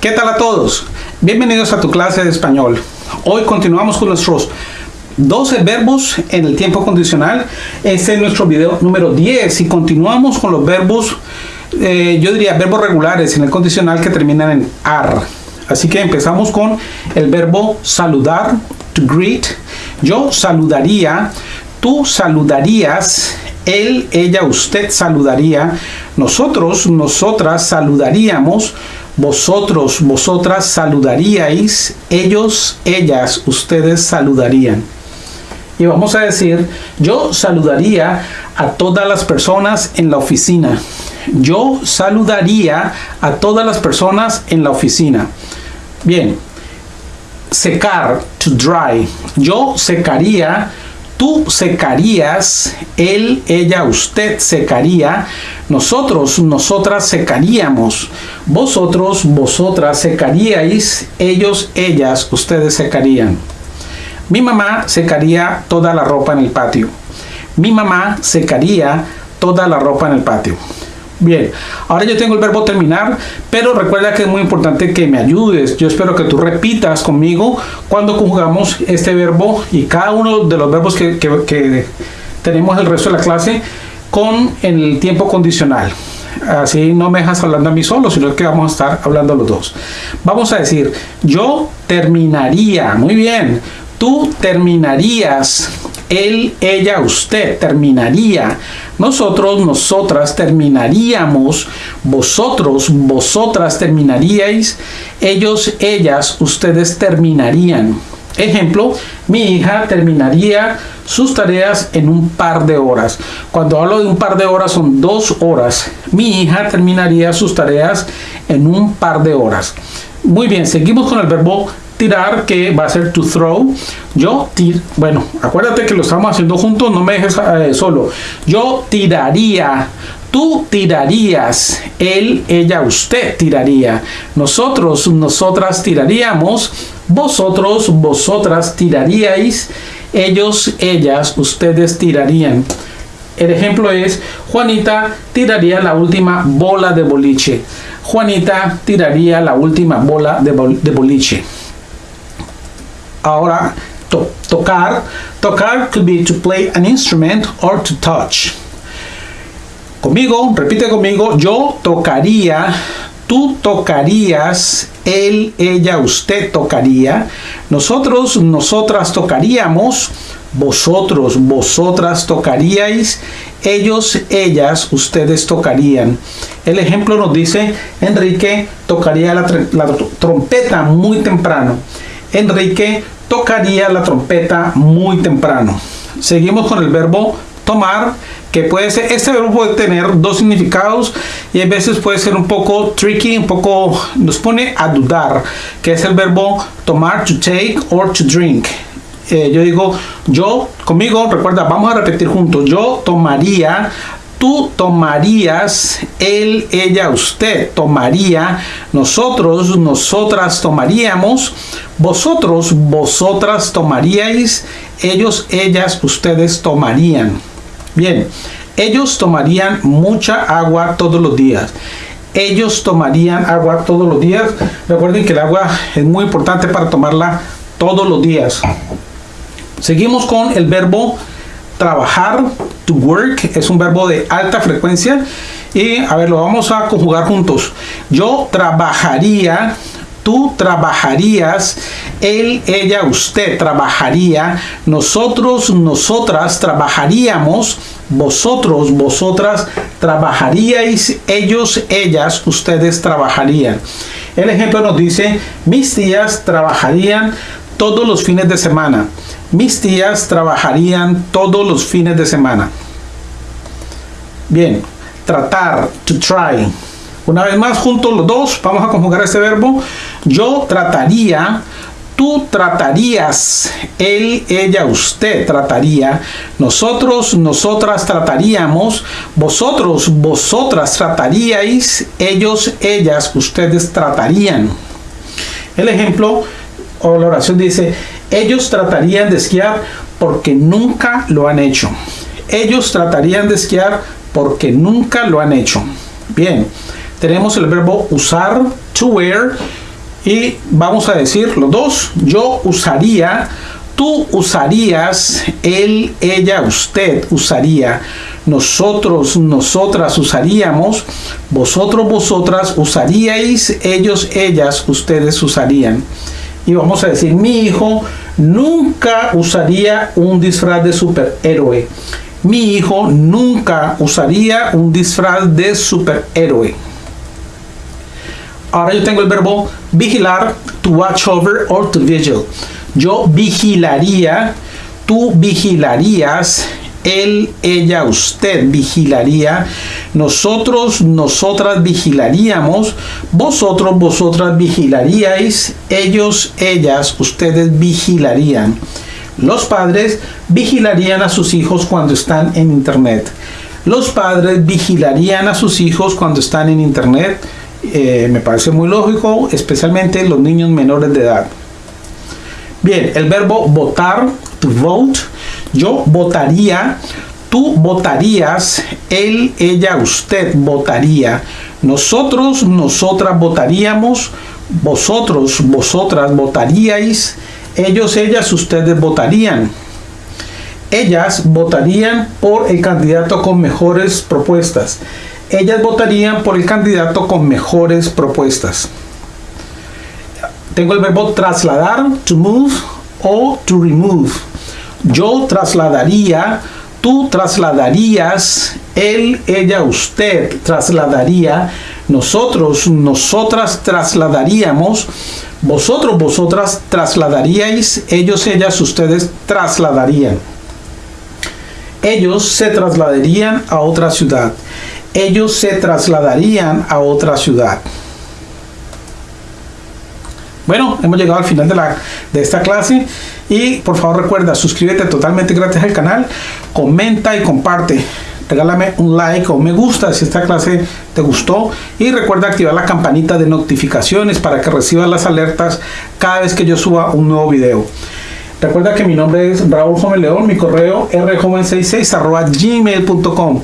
¿Qué tal a todos? Bienvenidos a tu clase de español. Hoy continuamos con nuestros 12 verbos en el tiempo condicional. Este es nuestro video número 10 y continuamos con los verbos, eh, yo diría verbos regulares en el condicional que terminan en ar. Así que empezamos con el verbo saludar, to greet. Yo saludaría, tú saludarías, él, ella, usted saludaría, nosotros, nosotras saludaríamos, vosotros, vosotras saludaríais, ellos, ellas, ustedes saludarían. Y vamos a decir, yo saludaría a todas las personas en la oficina. Yo saludaría a todas las personas en la oficina. Bien, secar, to dry. Yo secaría Tú secarías, él, ella, usted secaría, nosotros, nosotras secaríamos, vosotros, vosotras secaríais, ellos, ellas, ustedes secarían. Mi mamá secaría toda la ropa en el patio. Mi mamá secaría toda la ropa en el patio. Bien, ahora yo tengo el verbo terminar, pero recuerda que es muy importante que me ayudes. Yo espero que tú repitas conmigo cuando conjugamos este verbo y cada uno de los verbos que, tenemos el resto de la clase con el tiempo condicional. Así no me dejas hablando a mí solo, sino que vamos a estar hablando los dos. Vamos a decir, yo terminaría, muy bien, tú terminarías él, ella, usted terminaría. Nosotros, nosotras terminaríamos. Vosotros, vosotras terminaríais. Ellos, ellas, ustedes terminarían. Ejemplo, mi hija terminaría sus tareas en un par de horas. Cuando hablo de un par de horas son dos horas. Mi hija terminaría sus tareas en un par de horas. Muy bien, seguimos con el verbo tirar que va a ser to throw yo tir bueno acuérdate que lo estamos haciendo juntos no me dejes eh, solo yo tiraría tú tirarías él ella usted tiraría nosotros nosotras tiraríamos vosotros vosotras tiraríais ellos ellas ustedes tirarían el ejemplo es Juanita tiraría la última bola de boliche Juanita tiraría la última bola de, boliche Ahora, to tocar. Tocar could be to play an instrument or to touch. Conmigo, repite conmigo, yo tocaría, tú tocarías, él, ella, usted tocaría, nosotros, nosotras tocaríamos, vosotros, vosotras tocaríais, ellos, ellas, ustedes tocarían. El ejemplo nos dice, Enrique tocaría la, la trompeta muy temprano. Enrique tocaría la trompeta muy temprano. Seguimos con el verbo tomar, que puede ser, este verbo puede tener dos significados y a veces puede ser un poco tricky, un poco, nos pone a dudar, que es el verbo tomar, to take or to drink. Eh, yo digo, yo, conmigo, recuerda, vamos a repetir juntos, yo tomaría tú tomarías, él, ella, usted tomaría, nosotros, nosotras tomaríamos, vosotros, vosotras tomaríais, ellos, ellas, ustedes tomarían. Bien, ellos tomarían mucha agua todos los días. Ellos tomarían agua todos los días. Recuerden que el agua es muy importante para tomarla todos los días. Seguimos con el verbo trabajar, to work, es un verbo de alta frecuencia. Y a ver, lo vamos a conjugar juntos. Yo trabajaría, tú trabajarías, él, ella, usted trabajaría, nosotros, nosotras trabajaríamos, vosotros, vosotras trabajaríais, ellos, ellas, ustedes trabajarían. El ejemplo nos dice, mis tías trabajarían todos los fines de semana. Mis tías trabajarían todos los fines de semana. Bien, tratar, to try. Una vez más, juntos los dos, vamos a conjugar este verbo. Yo trataría, tú tratarías, él, ella, usted trataría, nosotros, nosotras trataríamos, vosotros, vosotras trataríais, ellos, ellas, ustedes tratarían. El ejemplo o la oración dice, ellos tratarían de esquiar porque nunca lo han hecho. Ellos tratarían de esquiar porque nunca lo han hecho. Bien, tenemos el verbo usar, to wear. Y vamos a decir los dos. Yo usaría, tú usarías, él, ella, usted usaría, nosotros, nosotras usaríamos, vosotros, vosotras usaríais, ellos, ellas, ustedes usarían. Y vamos a decir, mi hijo nunca usaría un disfraz de superhéroe. Mi hijo nunca usaría un disfraz de superhéroe. Ahora yo tengo el verbo vigilar, to watch over or to vigil. Yo vigilaría, tú vigilarías, él, ella, usted vigilaría, nosotros, nosotras vigilaríamos, vosotros, vosotras vigilaríais, ellos, ellas, ustedes vigilarían. Los padres vigilarían a sus hijos cuando están en internet. Los padres vigilarían a sus hijos cuando están en internet. Eh, me parece muy lógico, especialmente los niños menores de edad. Bien, el verbo votar, to vote, yo votaría, tú votarías, él, ella, usted votaría, nosotros, nosotras votaríamos, vosotros, vosotras votaríais, ellos, ellas, ustedes votarían. Ellas votarían por el candidato con mejores propuestas. Ellas votarían por el candidato con mejores propuestas. Tengo el verbo trasladar, to move o to remove. Yo trasladaría, tú trasladarías, él, ella, usted trasladaría, nosotros, nosotras trasladaríamos, vosotros, vosotras trasladaríais, ellos, ellas, ustedes trasladarían. Ellos se trasladarían a otra ciudad. Ellos se trasladarían a otra ciudad. Bueno, hemos llegado al final de, la, de esta clase y por favor recuerda, suscríbete totalmente gratis al canal, comenta y comparte. Regálame un like o me gusta si esta clase te gustó y recuerda activar la campanita de notificaciones para que recibas las alertas cada vez que yo suba un nuevo video. Recuerda que mi nombre es Raúl Joven León, mi correo rjoven66 gmail.com.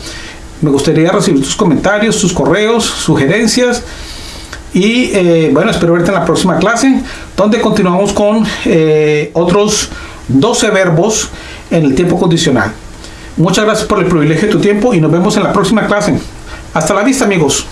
Me gustaría recibir tus comentarios, tus correos, sugerencias y eh, bueno, espero verte en la próxima clase, donde continuamos con eh, otros 12 verbos en el tiempo condicional. Muchas gracias por el privilegio de tu tiempo y nos vemos en la próxima clase. Hasta la vista amigos.